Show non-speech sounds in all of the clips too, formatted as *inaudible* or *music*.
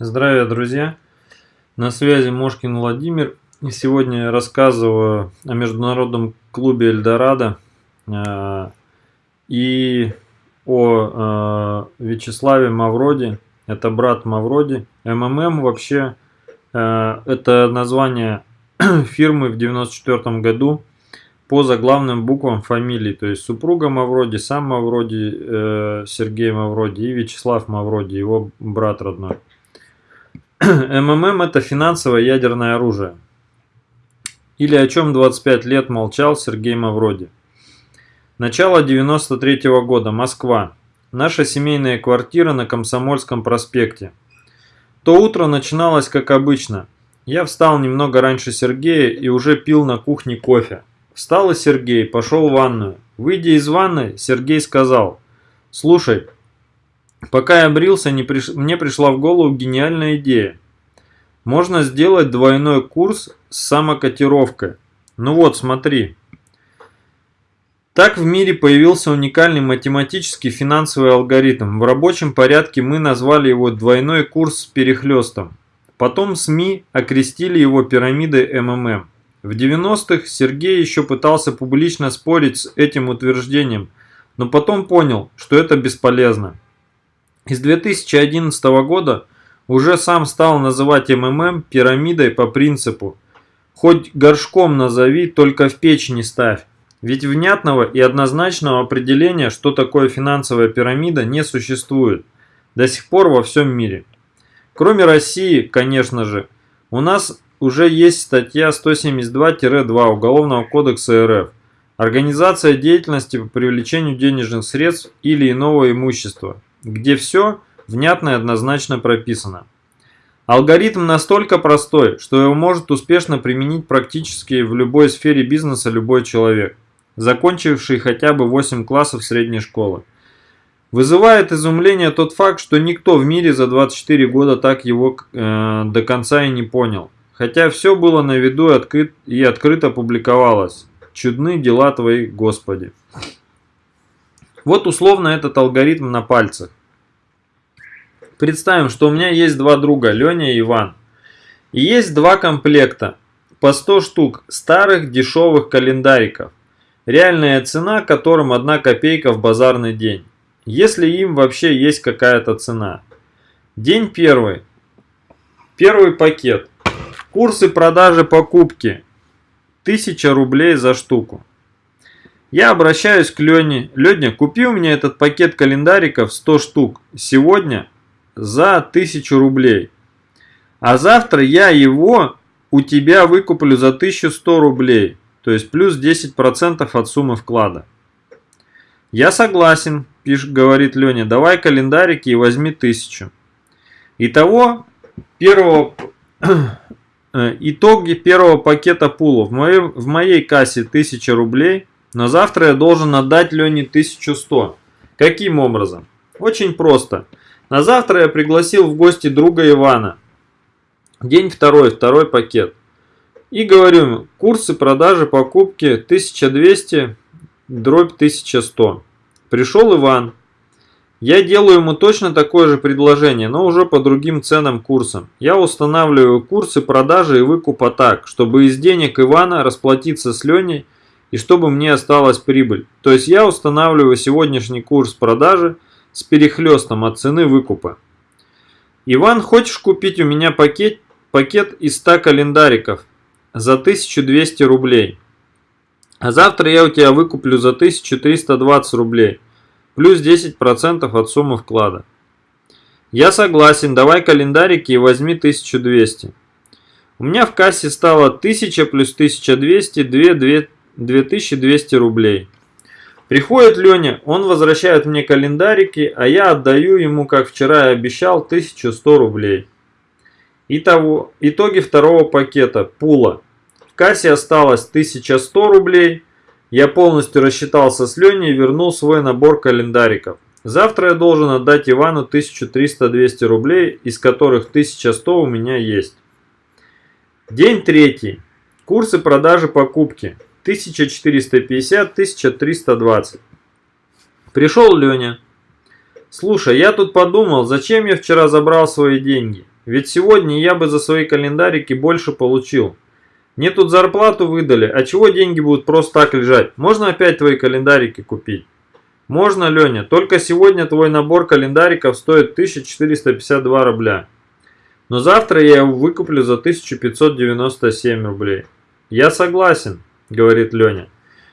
Здравия, друзья! На связи Мошкин Владимир. И сегодня я рассказываю о международном клубе Эльдорадо э, и о э, Вячеславе Мавроди. Это брат Мавроди. МММ вообще э, это название *clears throat* фирмы в 94 году по заглавным буквам фамилий. То есть супруга Мавроди, сам Мавроди, Сергей Мавроди и Вячеслав Мавроди, его брат родной. МММ это финансовое ядерное оружие. Или о чем 25 лет молчал Сергей Мавроди. Начало 93 -го года. Москва. Наша семейная квартира на Комсомольском проспекте. То утро начиналось как обычно. Я встал немного раньше Сергея и уже пил на кухне кофе. Встал и Сергей, пошел в ванную. Выйдя из ванной, Сергей сказал, «Слушай, Пока я брился, не приш... мне пришла в голову гениальная идея. Можно сделать двойной курс с самокотировкой. Ну вот, смотри. Так в мире появился уникальный математический финансовый алгоритм. В рабочем порядке мы назвали его двойной курс с перехлестом. Потом СМИ окрестили его пирамидой МММ. В 90-х Сергей еще пытался публично спорить с этим утверждением, но потом понял, что это бесполезно. Из 2011 года уже сам стал называть МММ пирамидой по принципу «хоть горшком назови, только в печь не ставь». Ведь внятного и однозначного определения, что такое финансовая пирамида, не существует до сих пор во всем мире. Кроме России, конечно же, у нас уже есть статья 172-2 Уголовного кодекса РФ «Организация деятельности по привлечению денежных средств или иного имущества», где все внятно и однозначно прописано. Алгоритм настолько простой, что его может успешно применить практически в любой сфере бизнеса любой человек, закончивший хотя бы 8 классов средней школы. Вызывает изумление тот факт, что никто в мире за 24 года так его э, до конца и не понял. Хотя все было на виду и, открыт, и открыто публиковалось. Чудны дела твои, Господи. Вот условно этот алгоритм на пальцах. Представим, что у меня есть два друга, Леня и Иван. И есть два комплекта по 100 штук старых дешевых календариков. Реальная цена которым 1 копейка в базарный день. Если им вообще есть какая-то цена. День первый. Первый пакет. Курсы продажи покупки. 1000 рублей за штуку. Я обращаюсь к Лене. Леня, купи у меня этот пакет календариков 100 штук сегодня за 1000 рублей. А завтра я его у тебя выкуплю за 1100 рублей. То есть плюс 10% от суммы вклада. Я согласен, пишет, говорит Леня, давай календарики и возьми 1000. Итого, первого, *clears throat* э, итоги первого пакета пула. В моей, в моей кассе 1000 рублей – но завтра я должен отдать Лене 1100. Каким образом? Очень просто. На завтра я пригласил в гости друга Ивана. День второй, второй пакет. И говорю курсы продажи покупки 1200 дробь 1100. Пришел Иван. Я делаю ему точно такое же предложение, но уже по другим ценам курсам. Я устанавливаю курсы продажи и выкупа так, чтобы из денег Ивана расплатиться с Леней и чтобы мне осталась прибыль. То есть я устанавливаю сегодняшний курс продажи с перехлестом от цены выкупа. Иван, хочешь купить у меня пакет, пакет из 100 календариков за 1200 рублей? А завтра я у тебя выкуплю за 1320 рублей, плюс 10% от суммы вклада. Я согласен, давай календарики и возьми 1200. У меня в кассе стало 1000 плюс 1200, 2, 2 2200 рублей. Приходит Леня, он возвращает мне календарики, а я отдаю ему, как вчера и обещал, 1100 рублей. Итого, итоги второго пакета, пула. В кассе осталось 1100 рублей. Я полностью рассчитался с Леней и вернул свой набор календариков. Завтра я должен отдать Ивану 1300-200 рублей, из которых 1100 у меня есть. День третий. Курсы продажи покупки. 1450-1320. Пришел Леня. Слушай, я тут подумал, зачем я вчера забрал свои деньги? Ведь сегодня я бы за свои календарики больше получил. Мне тут зарплату выдали, а чего деньги будут просто так лежать? Можно опять твои календарики купить? Можно, Леня, только сегодня твой набор календариков стоит 1452 рубля. Но завтра я его выкуплю за 1597 рублей. Я согласен, говорит Леня.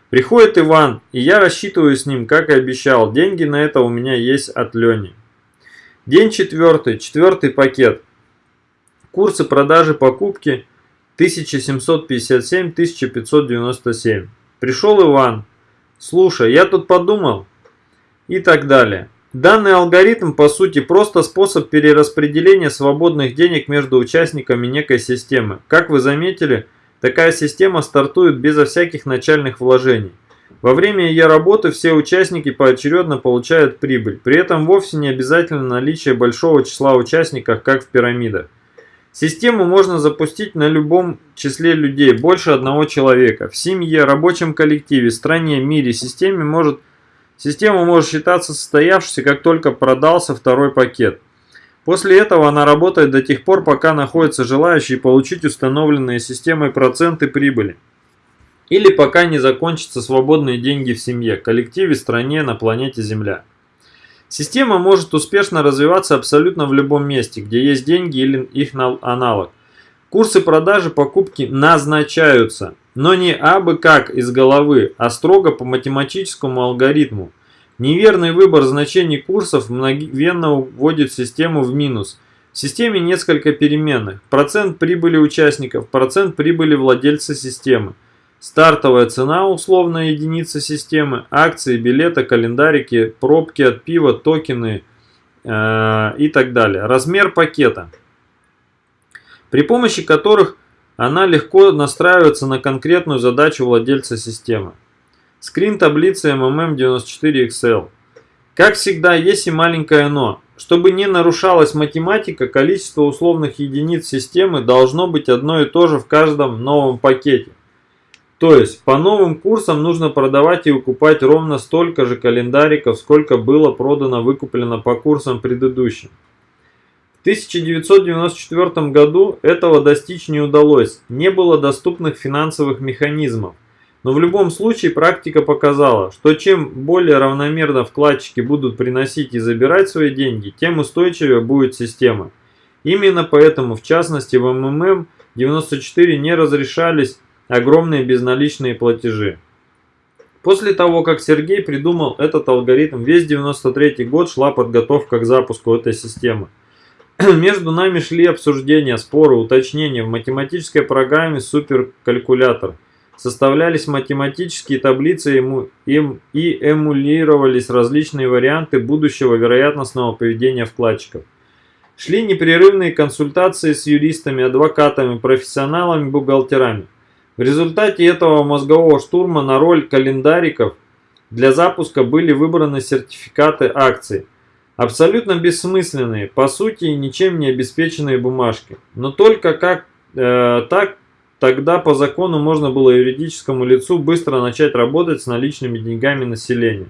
Приходит Иван, и я рассчитываю с ним, как и обещал. Деньги на это у меня есть от Лени. День четвертый, четвертый пакет. Курсы продажи покупки 1757-1597. Пришел Иван. Слушай, я тут подумал. И так далее. Данный алгоритм, по сути, просто способ перераспределения свободных денег между участниками некой системы. Как вы заметили, такая система стартует безо всяких начальных вложений. Во время ее работы все участники поочередно получают прибыль. При этом вовсе не обязательно наличие большого числа участников, как в пирамидах. Систему можно запустить на любом числе людей, больше одного человека. В семье, рабочем коллективе, стране, мире системе может, система может считаться состоявшейся, как только продался второй пакет. После этого она работает до тех пор, пока находятся желающие получить установленные системой проценты прибыли. Или пока не закончатся свободные деньги в семье, коллективе, стране, на планете Земля. Система может успешно развиваться абсолютно в любом месте, где есть деньги или их аналог. Курсы продажи покупки назначаются, но не абы как из головы, а строго по математическому алгоритму. Неверный выбор значений курсов мгновенно вводит систему в минус. В системе несколько переменных. Процент прибыли участников, процент прибыли владельца системы. Стартовая цена условная единица системы, акции, билеты, календарики, пробки от пива, токены э, и так далее. Размер пакета, при помощи которых она легко настраивается на конкретную задачу владельца системы. Скрин таблицы MMM94 Excel. Как всегда, есть и маленькое «но». Чтобы не нарушалась математика, количество условных единиц системы должно быть одно и то же в каждом новом пакете. То есть по новым курсам нужно продавать и выкупать ровно столько же календариков, сколько было продано выкуплено по курсам предыдущим. В 1994 году этого достичь не удалось, не было доступных финансовых механизмов. Но в любом случае практика показала, что чем более равномерно вкладчики будут приносить и забирать свои деньги, тем устойчивее будет система. Именно поэтому, в частности в МММ 94 не разрешались огромные безналичные платежи. После того, как Сергей придумал этот алгоритм, весь 93 год шла подготовка к запуску этой системы. *clears throat* Между нами шли обсуждения, споры, уточнения в математической программе суперкалькулятор. Составлялись математические таблицы и эмулировались различные варианты будущего вероятностного поведения вкладчиков. Шли непрерывные консультации с юристами, адвокатами, профессионалами, бухгалтерами. В результате этого мозгового штурма на роль календариков для запуска были выбраны сертификаты акций. Абсолютно бессмысленные, по сути ничем не обеспеченные бумажки. Но только как э, так тогда по закону можно было юридическому лицу быстро начать работать с наличными деньгами населения.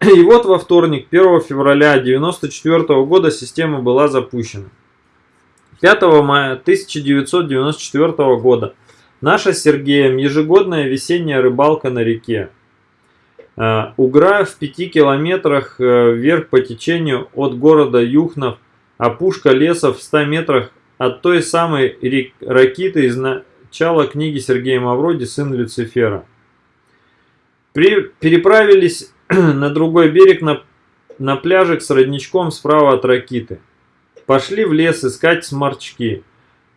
И вот во вторник, 1 февраля 1994 года система была запущена. 5 мая 1994 года Наша с Сергеем ежегодная весенняя рыбалка на реке. Э, Угра в пяти километрах э, вверх по течению от города Юхнов, опушка леса в 100 метрах от той самой ракиты из начала книги Сергея Мавроди «Сын Люцифера». При, переправились *clears throat* на другой берег на, на пляжик с родничком справа от ракиты. Пошли в лес искать сморчки.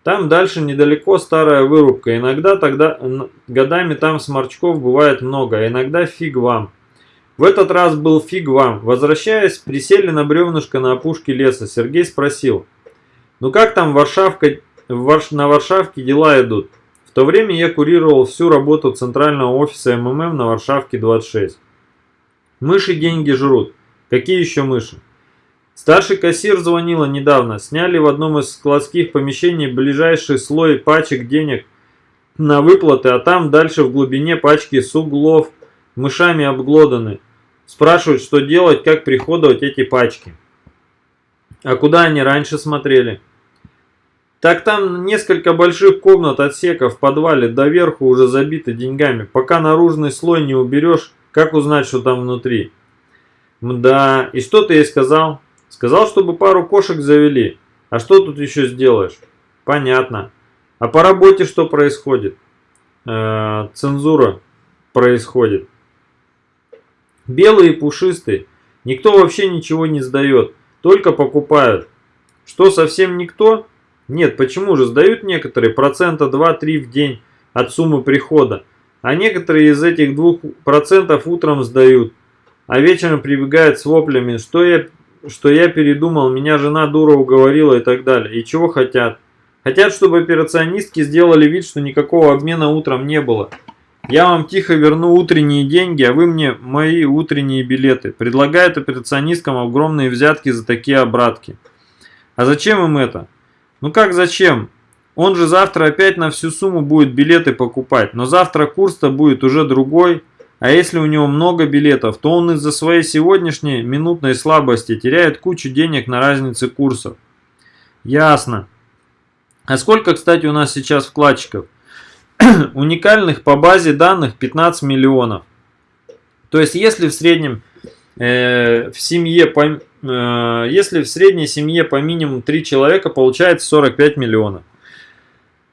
Там дальше недалеко старая вырубка. Иногда тогда годами там сморчков бывает много, а иногда фиг вам. В этот раз был фиг вам. Возвращаясь, присели на бревнышко на опушке леса. Сергей спросил, ну как там Варшавка, Варш, на Варшавке дела идут? В то время я курировал всю работу центрального офиса МММ на Варшавке 26. Мыши деньги жрут. Какие еще мыши? Старший кассир звонила недавно. Сняли в одном из складских помещений ближайший слой пачек денег на выплаты, а там дальше в глубине пачки с углов мышами обглоданы. Спрашивают, что делать, как приходовать эти пачки. А куда они раньше смотрели? Так там несколько больших комнат, отсеков в подвале, доверху уже забиты деньгами. Пока наружный слой не уберешь, как узнать, что там внутри? Да, и что ты ей сказал? Сказал, чтобы пару кошек завели. А что тут еще сделаешь? Понятно. А по работе что происходит? Э, цензура происходит. Белые и пушистые. Никто вообще ничего не сдает. Только покупают. Что, совсем никто? Нет, почему же? Сдают некоторые процента 2-3 в день от суммы прихода. А некоторые из этих 2% утром сдают. А вечером прибегают с воплями, что я, что я передумал, меня жена дура уговорила и так далее. И чего хотят? Хотят, чтобы операционистки сделали вид, что никакого обмена утром не было. Я вам тихо верну утренние деньги, а вы мне мои утренние билеты. Предлагают операционисткам огромные взятки за такие обратки. А зачем им это? Ну как зачем? Он же завтра опять на всю сумму будет билеты покупать, но завтра курс-то будет уже другой. А если у него много билетов, то он из-за своей сегодняшней минутной слабости теряет кучу денег на разнице курсов. Ясно. А сколько, кстати, у нас сейчас вкладчиков? *clears throat* Уникальных по базе данных 15 миллионов. То есть, если в среднем э, в семье если в средней семье по минимум 3 человека, получается 45 миллионов.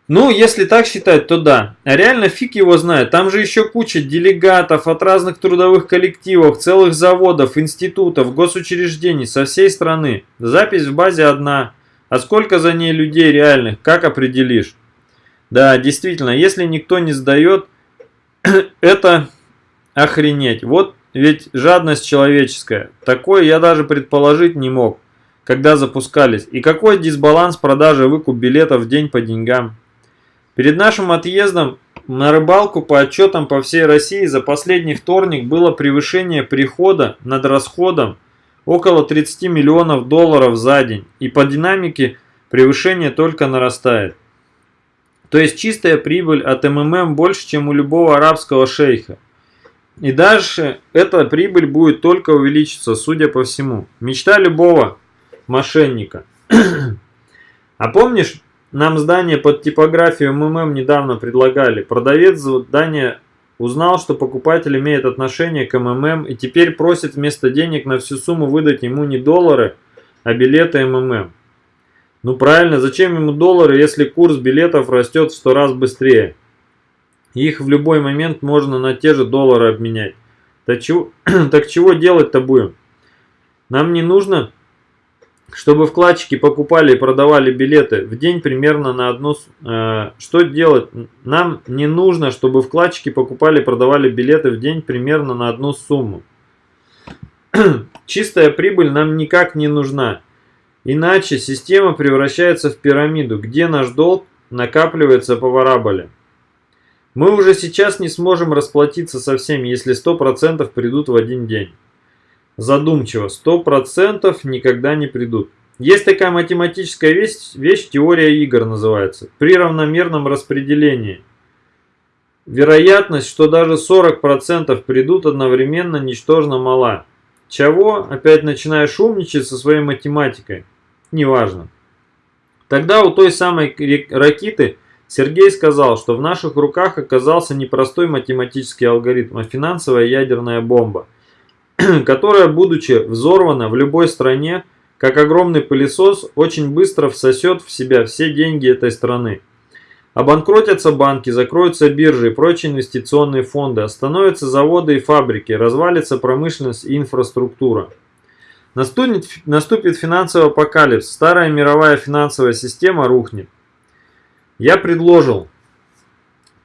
Ну, если так считать, то да. А реально фиг его знает. Там же еще куча делегатов от разных трудовых коллективов, целых заводов, институтов, госучреждений со всей страны. Запись в базе одна. А сколько за ней людей реальных, как определишь? Да, действительно, если никто не сдает, *clears throat* это охренеть. Вот ведь жадность человеческая. Такое я даже предположить не мог, когда запускались. И какой дисбаланс продажи выкуп билетов в день по деньгам. Перед нашим отъездом на рыбалку по отчетам по всей России за последний вторник было превышение прихода над расходом около 30 миллионов долларов за день. И по динамике превышение только нарастает. То есть чистая прибыль от МММ больше, чем у любого арабского шейха. И дальше эта прибыль будет только увеличиться, судя по всему. Мечта любого мошенника. *clears throat* а помнишь, нам здание под типографию МММ недавно предлагали. Продавец здания узнал, что покупатель имеет отношение к МММ и теперь просит вместо денег на всю сумму выдать ему не доллары, а билеты МММ. Ну правильно, зачем ему доллары, если курс билетов растет в 100 раз быстрее? Их в любой момент можно на те же доллары обменять. Так чего, *clears throat* так чего делать-то будем? Нам не нужно, чтобы вкладчики покупали и продавали билеты в день примерно на одну... Э, что делать? Нам не нужно, чтобы вкладчики покупали и продавали билеты в день примерно на одну сумму. *clears throat* Чистая прибыль нам никак не нужна. Иначе система превращается в пирамиду, где наш долг накапливается по вараболе. Мы уже сейчас не сможем расплатиться со всеми, если 100% придут в один день. Задумчиво, 100% никогда не придут. Есть такая математическая вещь, вещь, теория игр называется, при равномерном распределении. Вероятность, что даже 40% придут одновременно, ничтожно мала. Чего? Опять начинаешь умничать со своей математикой? Неважно. Тогда у той самой ракеты Сергей сказал, что в наших руках оказался не простой математический алгоритм, а финансовая ядерная бомба, *clears throat* которая, будучи взорвана в любой стране, как огромный пылесос, очень быстро всосет в себя все деньги этой страны. Обанкротятся банки, закроются биржи и прочие инвестиционные фонды, остановятся заводы и фабрики, развалится промышленность и инфраструктура. Наступит, наступит финансовый апокалипс, старая мировая финансовая система рухнет. Я предложил.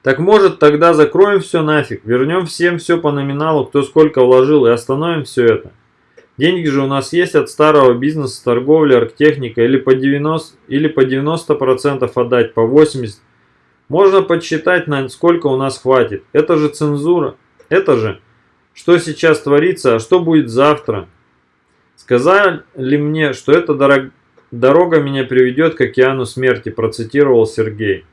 Так может тогда закроем все нафиг, вернем всем все по номиналу, кто сколько вложил и остановим все это. Деньги же у нас есть от старого бизнеса, торговли, арктехника или по 90%, или по 90% отдать, по 80%. Можно подсчитать, на сколько у нас хватит. Это же цензура. Это же, что сейчас творится, а что будет завтра. Сказали мне, что это дорого «Дорога меня приведет к океану смерти», процитировал Сергей.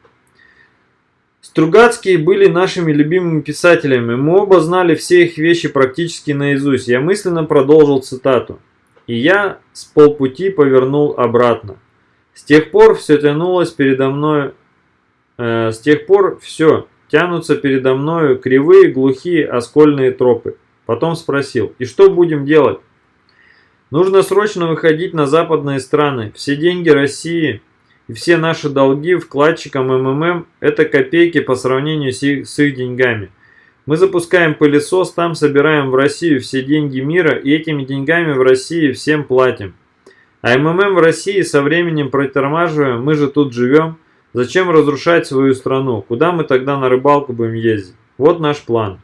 Стругацкие были нашими любимыми писателями, мы оба знали все их вещи практически наизусть. Я мысленно продолжил цитату. И я с полпути повернул обратно. С тех пор все тянулось передо мной, э, с тех пор все тянутся передо мною кривые, глухие, оскольные тропы. Потом спросил, и что будем делать? Нужно срочно выходить на западные страны. Все деньги России и все наши долги вкладчикам МММ – это копейки по сравнению с их, с их деньгами. Мы запускаем пылесос, там собираем в Россию все деньги мира и этими деньгами в России всем платим. А МММ в России со временем притормаживаем, мы же тут живем. Зачем разрушать свою страну? Куда мы тогда на рыбалку будем ездить? Вот наш план.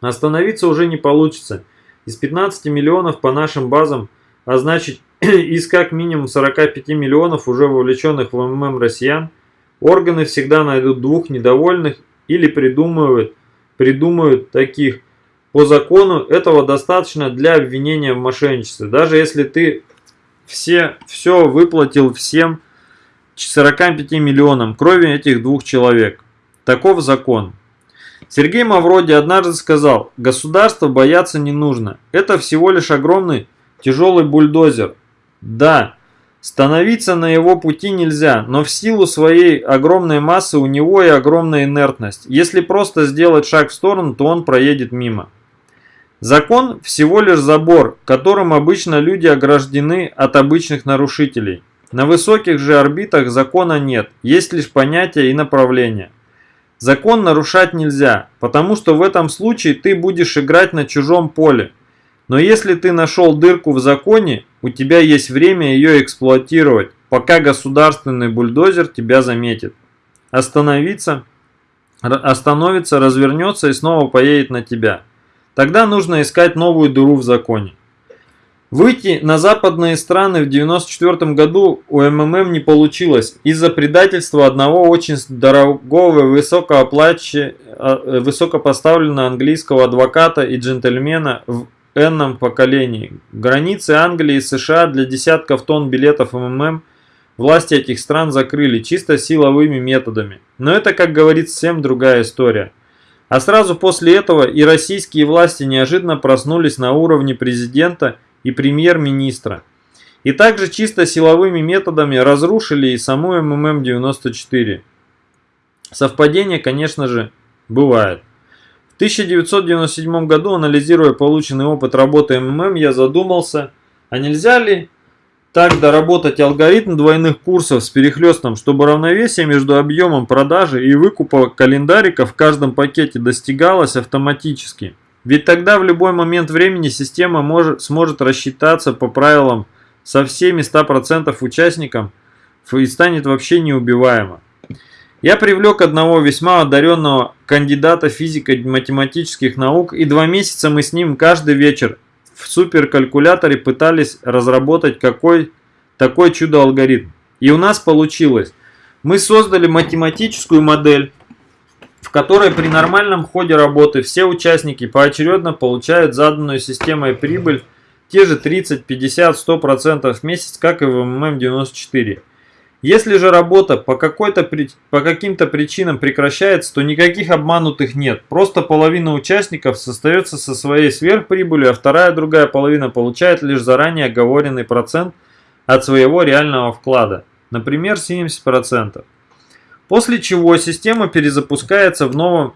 Остановиться уже не получится. Из 15 миллионов по нашим базам, а значит *clears throat* из как минимум 45 миллионов уже вовлеченных в МММ россиян, органы всегда найдут двух недовольных или придумывают, придумают таких. По закону этого достаточно для обвинения в мошенничестве. Даже если ты все, все выплатил всем 45 миллионам крови этих двух человек. Таков закон. Сергей Мавроди однажды сказал, государство бояться не нужно. Это всего лишь огромный тяжелый бульдозер. Да, становиться на его пути нельзя, но в силу своей огромной массы у него и огромная инертность. Если просто сделать шаг в сторону, то он проедет мимо. Закон всего лишь забор, которым обычно люди ограждены от обычных нарушителей. На высоких же орбитах закона нет, есть лишь понятия и направления. Закон нарушать нельзя, потому что в этом случае ты будешь играть на чужом поле. Но если ты нашел дырку в законе, у тебя есть время ее эксплуатировать, пока государственный бульдозер тебя заметит. Остановиться, остановится, развернется и снова поедет на тебя. Тогда нужно искать новую дыру в законе. Выйти на западные страны в 1994 году у МММ не получилось из-за предательства одного очень дорогого высокооплачи, а, высокопоставленного английского адвоката и джентльмена в энном поколении. Границы Англии и США для десятков тонн билетов МММ власти этих стран закрыли чисто силовыми методами. Но это, как говорится, совсем другая история. А сразу после этого и российские власти неожиданно проснулись на уровне президента и и премьер-министра. И также чисто силовыми методами разрушили и саму МММ-94. Совпадение, конечно же, бывает. В 1997 году, анализируя полученный опыт работы МММ, я задумался, а нельзя ли так доработать алгоритм двойных курсов с перехлестом, чтобы равновесие между объемом продажи и выкупа календарика в каждом пакете достигалось автоматически. Ведь тогда в любой момент времени система может, сможет рассчитаться по правилам со всеми 100% участникам и станет вообще неубиваема. Я привлек одного весьма одаренного кандидата физико-математических наук, и два месяца мы с ним каждый вечер в суперкалькуляторе пытались разработать какой такой чудо-алгоритм. И у нас получилось. Мы создали математическую модель, в которой при нормальном ходе работы все участники поочередно получают заданную системой прибыль те же 30, 50, 100% в месяц, как и в МММ-94. Если же работа по, по каким-то причинам прекращается, то никаких обманутых нет. Просто половина участников остается со своей сверхприбылью, а вторая другая половина получает лишь заранее оговоренный процент от своего реального вклада. Например, 70%. После чего система перезапускается в, новом,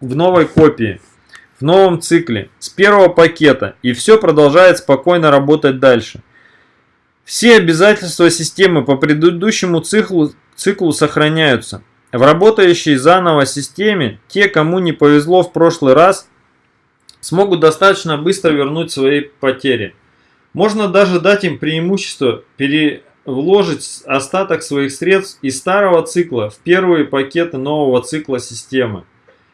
в новой копии, в новом цикле, с первого пакета, и все продолжает спокойно работать дальше. Все обязательства системы по предыдущему циклу, циклу сохраняются. В работающей заново системе, те, кому не повезло в прошлый раз, смогут достаточно быстро вернуть свои потери. Можно даже дать им преимущество пере, вложить остаток своих средств из старого цикла в первые пакеты нового цикла системы.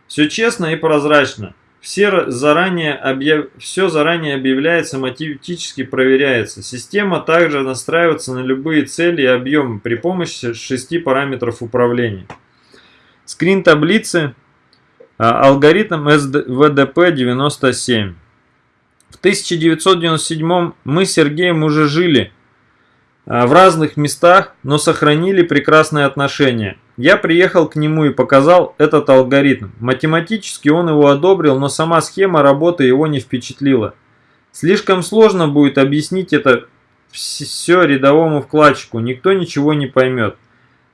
Все честно и прозрачно. Все заранее, объяв... Все заранее объявляется, математически проверяется. Система также настраивается на любые цели и объемы при помощи шести параметров управления. Скрин таблицы. А, алгоритм ВДП-97. В 1997 мы с Сергеем уже жили в разных местах, но сохранили прекрасные отношения. Я приехал к нему и показал этот алгоритм. Математически он его одобрил, но сама схема работы его не впечатлила. Слишком сложно будет объяснить это все рядовому вкладчику, никто ничего не поймет.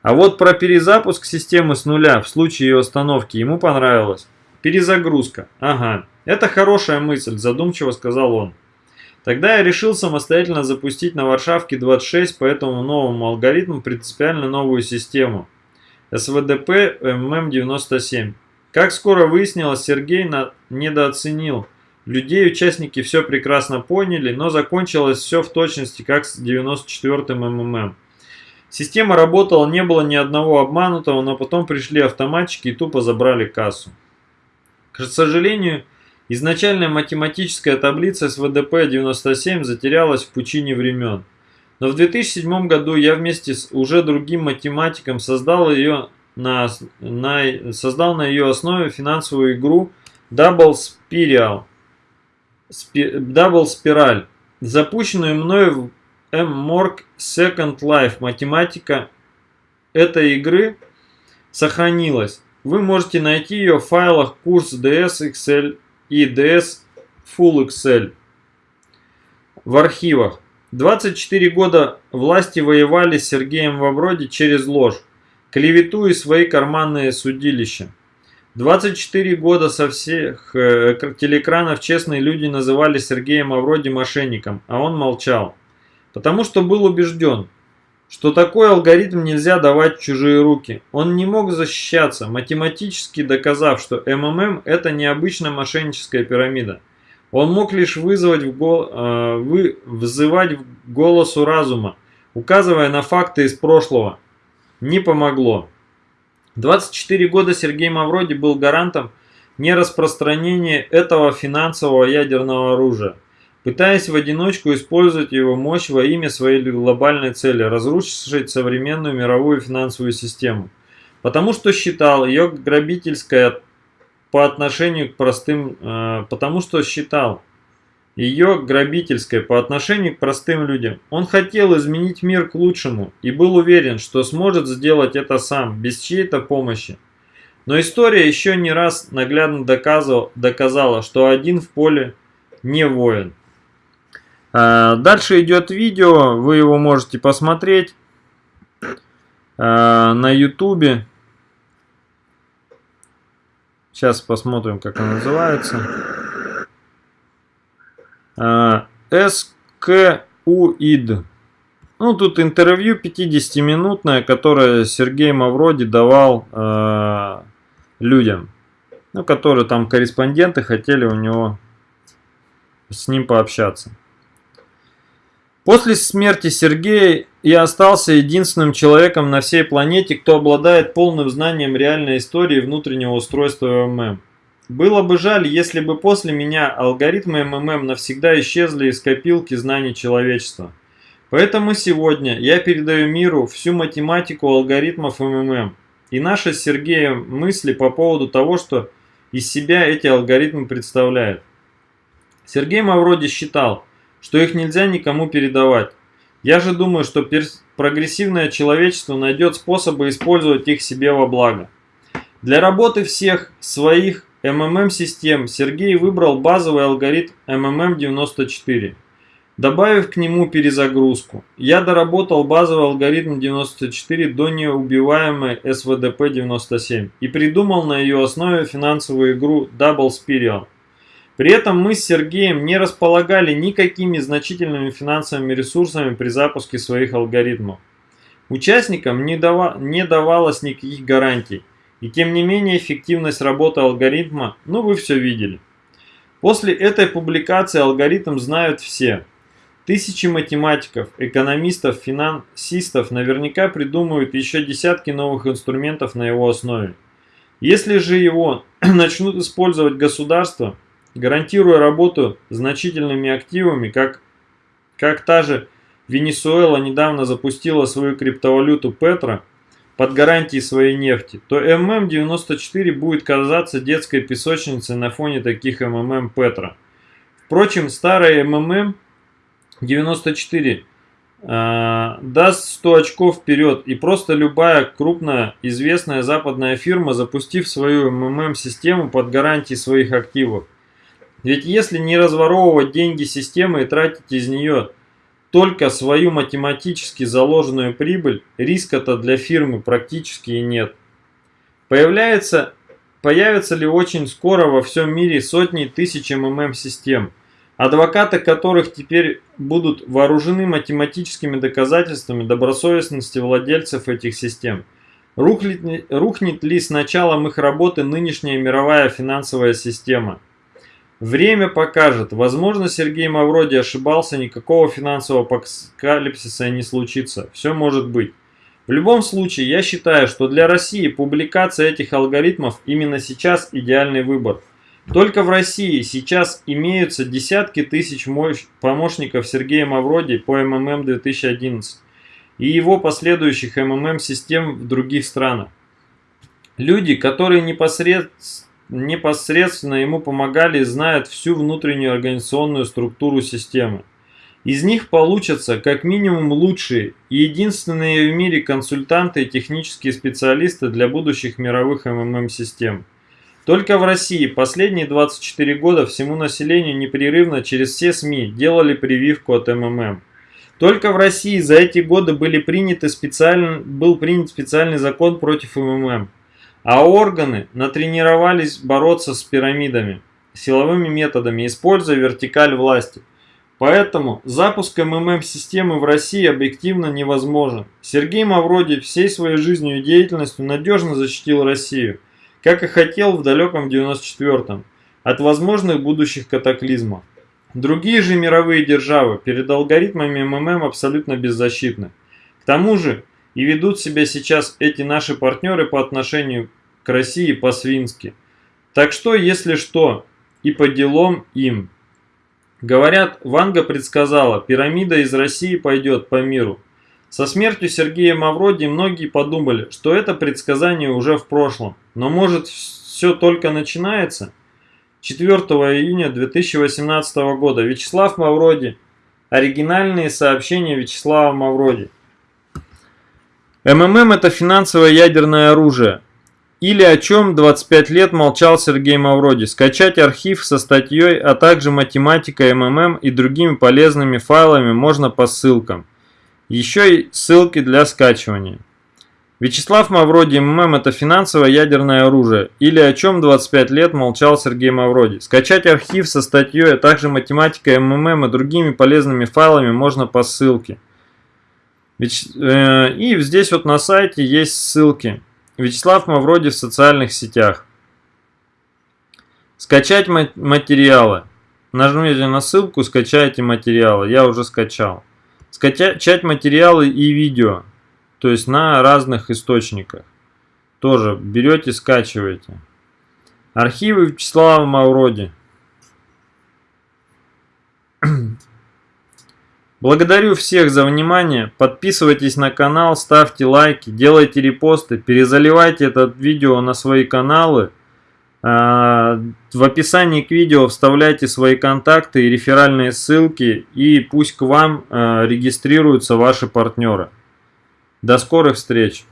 А вот про перезапуск системы с нуля в случае ее остановки ему понравилось. Перезагрузка. Ага, это хорошая мысль, задумчиво сказал он. Тогда я решил самостоятельно запустить на Варшавке 26 по этому новому алгоритму принципиально новую систему. СВДП ММ97. Как скоро выяснилось, Сергей на... недооценил. Людей участники все прекрасно поняли, но закончилось все в точности, как с 94-м МММ. Система работала, не было ни одного обманутого, но потом пришли автоматчики и тупо забрали кассу. К сожалению, изначальная математическая таблица с ВДП-97 затерялась в пучине времен. Но в 2007 году я вместе с уже другим математиком создал, ее на, на, создал на ее основе финансовую игру Double Spiral, Double Spiral запущенную мною в M-Morg Second Life. Математика этой игры сохранилась. Вы можете найти ее в файлах курс DS Excel и DS Full Excel в архивах. 24 года власти воевали с Сергеем Вавроди через ложь, клевету и свои карманные судилища. 24 года со всех э, телекранов честные люди называли Сергея Мавроди мошенником, а он молчал. Потому что был убежден, что такой алгоритм нельзя давать в чужие руки. Он не мог защищаться, математически доказав, что МММ это необычная мошенническая пирамида. Он мог лишь вызвать в гол, э, вы, взывать в голосу разума, указывая на факты из прошлого. Не помогло. 24 года Сергей Мавроди был гарантом нераспространения этого финансового ядерного оружия пытаясь в одиночку использовать его мощь во имя своей глобальной цели – разрушить современную мировую финансовую систему. Потому что считал ее грабительской по отношению к простым, э, потому что считал ее грабительской по отношению к простым людям. Он хотел изменить мир к лучшему и был уверен, что сможет сделать это сам, без чьей-то помощи. Но история еще не раз наглядно доказала, что один в поле не воин. А, дальше идет видео, вы его можете посмотреть а, на ютубе. Сейчас посмотрим, как он называется. А, СКУИД. Ну, тут интервью 50-минутное, которое Сергей Мавроди давал э, людям. Ну, которые там корреспонденты хотели у него с ним пообщаться. После смерти Сергея я остался единственным человеком на всей планете, кто обладает полным знанием реальной истории внутреннего устройства МММ. Было бы жаль, если бы после меня алгоритмы МММ навсегда исчезли из копилки знаний человечества. Поэтому сегодня я передаю миру всю математику алгоритмов МММ и наши с Сергеем мысли по поводу того, что из себя эти алгоритмы представляют. Сергей Мавроди считал, что их нельзя никому передавать. Я же думаю, что прогрессивное человечество найдет способы использовать их себе во благо. Для работы всех своих МММ-систем Сергей выбрал базовый алгоритм МММ-94, добавив к нему перезагрузку. Я доработал базовый алгоритм 94 до неубиваемой СВДП-97 и придумал на ее основе финансовую игру Double Spiral – при этом мы с Сергеем не располагали никакими значительными финансовыми ресурсами при запуске своих алгоритмов. Участникам не, дава не давалось никаких гарантий, и тем не менее эффективность работы алгоритма, ну вы все видели. После этой публикации алгоритм знают все. Тысячи математиков, экономистов, финансистов наверняка придумают еще десятки новых инструментов на его основе. Если же его *clears throat* начнут использовать государства, гарантируя работу значительными активами, как, как та же Венесуэла недавно запустила свою криптовалюту Петро под гарантией своей нефти, то ММ-94 будет казаться детской песочницей на фоне таких МММ Петро. Впрочем, старая МММ-94 э, даст 100 очков вперед, и просто любая крупная известная западная фирма, запустив свою МММ-систему под гарантией своих активов, ведь если не разворовывать деньги системы и тратить из нее только свою математически заложенную прибыль, риска-то для фирмы практически и нет. Появляется, появятся ли очень скоро во всем мире сотни тысяч МММ-систем, адвокаты которых теперь будут вооружены математическими доказательствами добросовестности владельцев этих систем. Рухнет, рухнет ли с началом их работы нынешняя мировая финансовая система – Время покажет. Возможно, Сергей Мавроди ошибался, никакого финансового апокалипсиса не случится. Все может быть. В любом случае, я считаю, что для России публикация этих алгоритмов именно сейчас идеальный выбор. Только в России сейчас имеются десятки тысяч помощников Сергея Мавроди по МММ 2011 и его последующих МММ-систем в других странах. Люди, которые непосредственно непосредственно ему помогали и знают всю внутреннюю организационную структуру системы. Из них получатся как минимум лучшие и единственные в мире консультанты и технические специалисты для будущих мировых МММ-систем. Только в России последние 24 года всему населению непрерывно через все СМИ делали прививку от МММ. Только в России за эти годы были приняты специально, был принят специальный закон против МММ. А органы натренировались бороться с пирамидами силовыми методами, используя вертикаль власти. Поэтому запуск МММ-системы в России объективно невозможен. Сергей Мавроди всей своей жизнью и деятельностью надежно защитил Россию, как и хотел в далеком 94-м, от возможных будущих катаклизмов. Другие же мировые державы перед алгоритмами МММ абсолютно беззащитны. К тому же и ведут себя сейчас эти наши партнеры по отношению России по-свински. Так что, если что, и по делам им. Говорят, Ванга предсказала, пирамида из России пойдет по миру. Со смертью Сергея Мавроди многие подумали, что это предсказание уже в прошлом. Но может все только начинается? 4 июня 2018 года Вячеслав Мавроди. Оригинальные сообщения Вячеслава Мавроди. МММ это финансовое ядерное оружие. Или о чем 25 лет молчал Сергей Мавроди. Скачать архив со статьей, а также математика МММ и другими полезными файлами можно по ссылкам. Еще и ссылки для скачивания. Вячеслав Мавроди МММ это финансовое ядерное оружие. Или о чем 25 лет молчал Сергей Мавроди. Скачать архив со статьей, а также математика МММ и другими полезными файлами можно по ссылке. Э, и здесь вот на сайте есть ссылки. Вячеслав Мавроди в социальных сетях. Скачать материалы. Нажмите на ссылку, скачайте материалы. Я уже скачал. Скачать материалы и видео. То есть на разных источниках. Тоже берете, скачиваете. Архивы Вячеслава Мавроди. Благодарю всех за внимание, подписывайтесь на канал, ставьте лайки, делайте репосты, перезаливайте это видео на свои каналы. А, в описании к видео вставляйте свои контакты и реферальные ссылки, и пусть к вам а, регистрируются ваши партнеры. До скорых встреч!